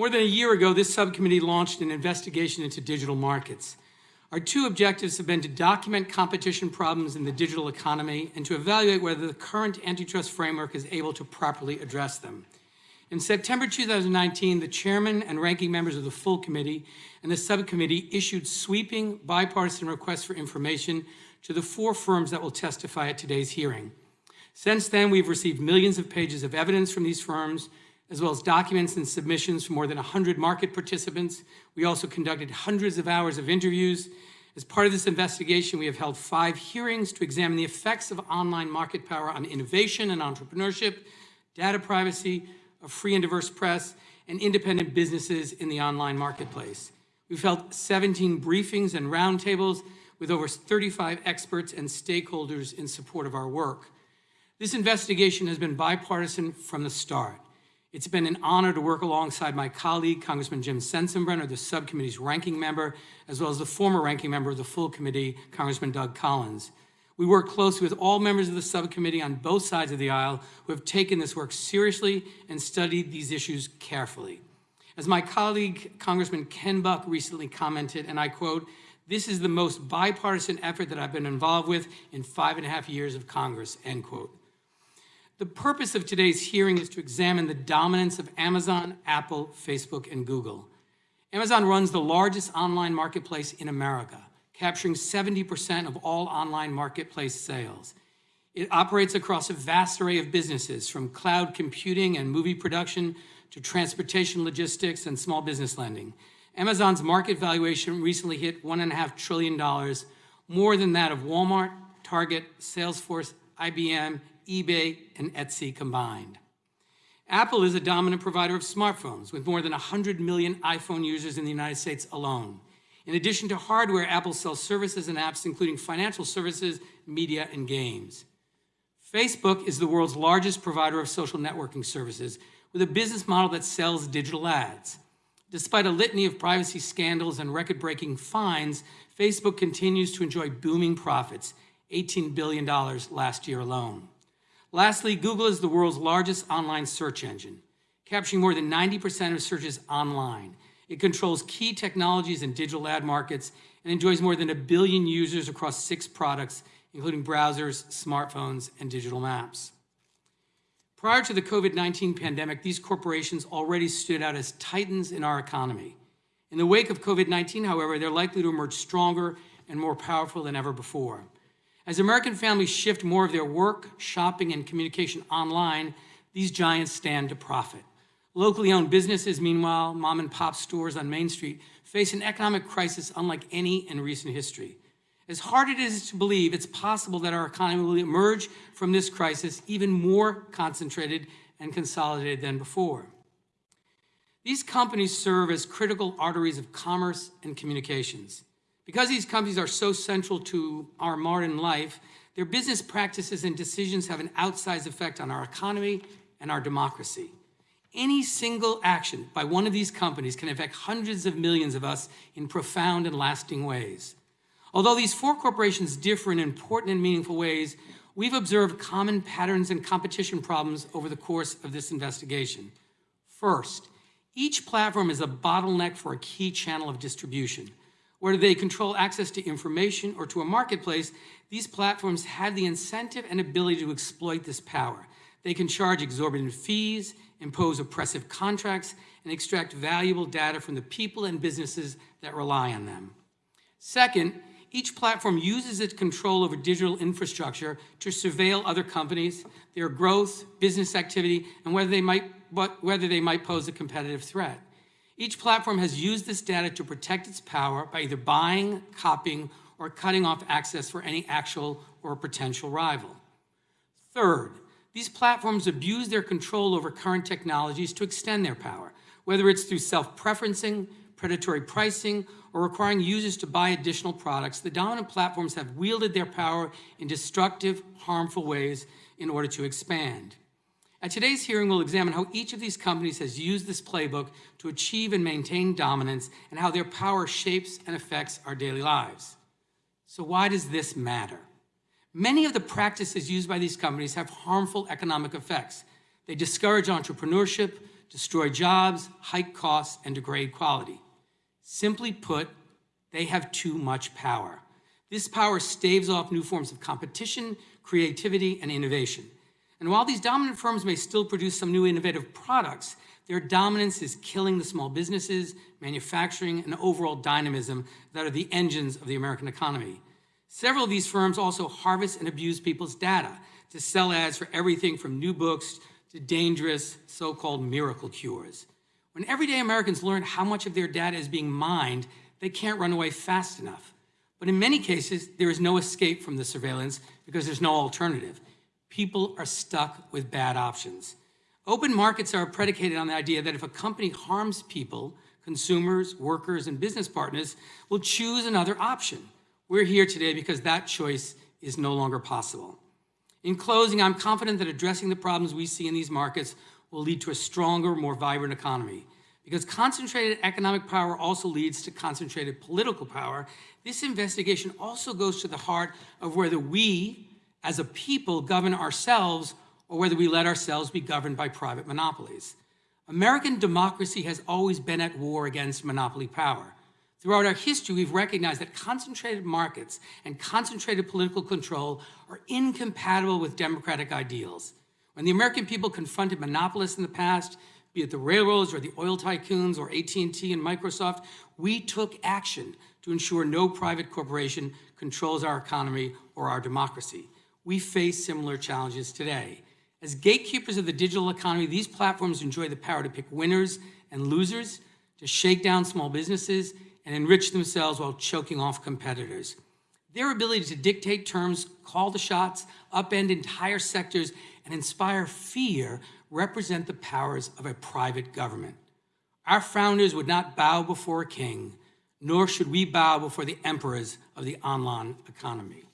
More than a year ago, this subcommittee launched an investigation into digital markets. Our two objectives have been to document competition problems in the digital economy and to evaluate whether the current antitrust framework is able to properly address them. In September 2019, the chairman and ranking members of the full committee and the subcommittee issued sweeping bipartisan requests for information to the four firms that will testify at today's hearing. Since then, we've received millions of pages of evidence from these firms, as well as documents and submissions from more than 100 market participants. We also conducted hundreds of hours of interviews. As part of this investigation, we have held five hearings to examine the effects of online market power on innovation and entrepreneurship, data privacy, a free and diverse press, and independent businesses in the online marketplace. We've held 17 briefings and roundtables with over 35 experts and stakeholders in support of our work. This investigation has been bipartisan from the start. It's been an honor to work alongside my colleague, Congressman Jim Sensenbrenner, the subcommittee's ranking member, as well as the former ranking member of the full committee, Congressman Doug Collins. We work closely with all members of the subcommittee on both sides of the aisle who have taken this work seriously and studied these issues carefully. As my colleague, Congressman Ken Buck recently commented, and I quote, this is the most bipartisan effort that I've been involved with in five and a half years of Congress, end quote. The purpose of today's hearing is to examine the dominance of Amazon, Apple, Facebook, and Google. Amazon runs the largest online marketplace in America, capturing 70% of all online marketplace sales. It operates across a vast array of businesses, from cloud computing and movie production to transportation logistics and small business lending. Amazon's market valuation recently hit $1.5 trillion, more than that of Walmart, Target, Salesforce, IBM, eBay, and Etsy combined. Apple is a dominant provider of smartphones with more than 100 million iPhone users in the United States alone. In addition to hardware, Apple sells services and apps including financial services, media, and games. Facebook is the world's largest provider of social networking services with a business model that sells digital ads. Despite a litany of privacy scandals and record-breaking fines, Facebook continues to enjoy booming profits, $18 billion last year alone. Lastly, Google is the world's largest online search engine, capturing more than 90% of searches online. It controls key technologies and digital ad markets and enjoys more than a billion users across six products, including browsers, smartphones, and digital maps. Prior to the COVID-19 pandemic, these corporations already stood out as titans in our economy. In the wake of COVID-19, however, they're likely to emerge stronger and more powerful than ever before. As American families shift more of their work, shopping, and communication online, these giants stand to profit. Locally owned businesses, meanwhile, mom and pop stores on Main Street, face an economic crisis unlike any in recent history. As hard it is to believe, it's possible that our economy will emerge from this crisis even more concentrated and consolidated than before. These companies serve as critical arteries of commerce and communications. Because these companies are so central to our modern life, their business practices and decisions have an outsized effect on our economy and our democracy. Any single action by one of these companies can affect hundreds of millions of us in profound and lasting ways. Although these four corporations differ in important and meaningful ways, we've observed common patterns and competition problems over the course of this investigation. First, each platform is a bottleneck for a key channel of distribution. Whether they control access to information or to a marketplace, these platforms have the incentive and ability to exploit this power. They can charge exorbitant fees, impose oppressive contracts, and extract valuable data from the people and businesses that rely on them. Second, each platform uses its control over digital infrastructure to surveil other companies, their growth, business activity, and whether they might, whether they might pose a competitive threat. Each platform has used this data to protect its power by either buying, copying, or cutting off access for any actual or potential rival. Third, these platforms abuse their control over current technologies to extend their power, whether it's through self-preferencing, predatory pricing, or requiring users to buy additional products, the dominant platforms have wielded their power in destructive, harmful ways in order to expand. At today's hearing, we'll examine how each of these companies has used this playbook to achieve and maintain dominance and how their power shapes and affects our daily lives. So why does this matter? Many of the practices used by these companies have harmful economic effects. They discourage entrepreneurship, destroy jobs, hike costs, and degrade quality. Simply put, they have too much power. This power staves off new forms of competition, creativity, and innovation. And while these dominant firms may still produce some new innovative products, their dominance is killing the small businesses, manufacturing, and overall dynamism that are the engines of the American economy. Several of these firms also harvest and abuse people's data to sell ads for everything from new books to dangerous so-called miracle cures. When everyday Americans learn how much of their data is being mined, they can't run away fast enough. But in many cases, there is no escape from the surveillance because there's no alternative. People are stuck with bad options. Open markets are predicated on the idea that if a company harms people, consumers, workers, and business partners will choose another option. We're here today because that choice is no longer possible. In closing, I'm confident that addressing the problems we see in these markets will lead to a stronger, more vibrant economy. Because concentrated economic power also leads to concentrated political power, this investigation also goes to the heart of whether we, as a people, govern ourselves or whether we let ourselves be governed by private monopolies. American democracy has always been at war against monopoly power. Throughout our history, we've recognized that concentrated markets and concentrated political control are incompatible with democratic ideals. When the American people confronted monopolists in the past, be it the railroads or the oil tycoons or AT&T and Microsoft, we took action to ensure no private corporation controls our economy or our democracy. We face similar challenges today. As gatekeepers of the digital economy, these platforms enjoy the power to pick winners and losers, to shake down small businesses, and enrich themselves while choking off competitors. Their ability to dictate terms, call the shots, upend entire sectors, and inspire fear represent the powers of a private government. Our founders would not bow before a king, nor should we bow before the emperors of the online economy.